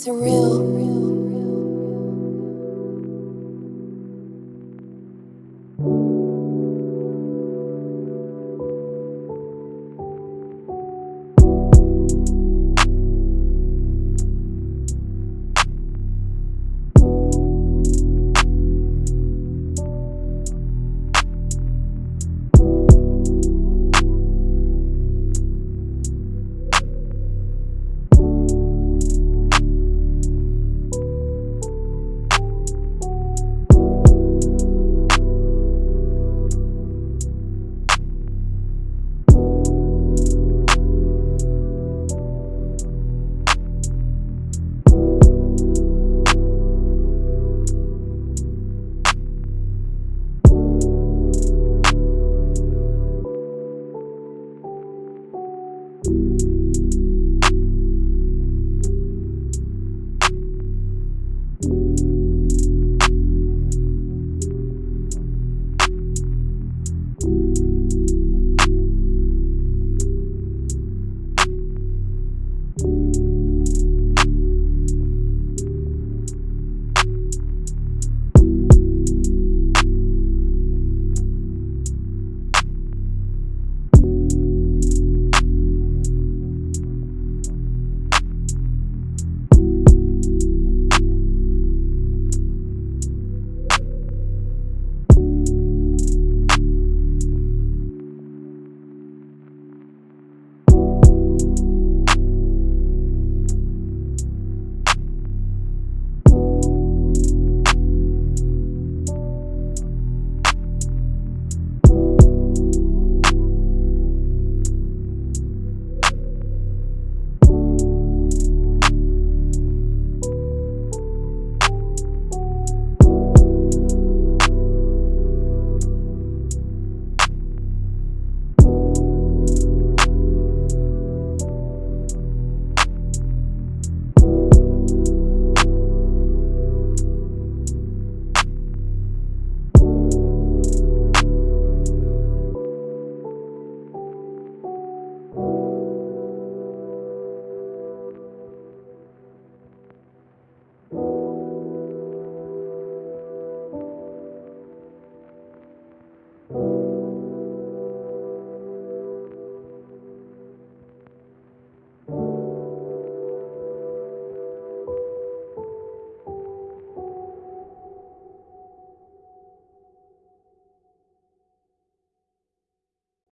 surreal. you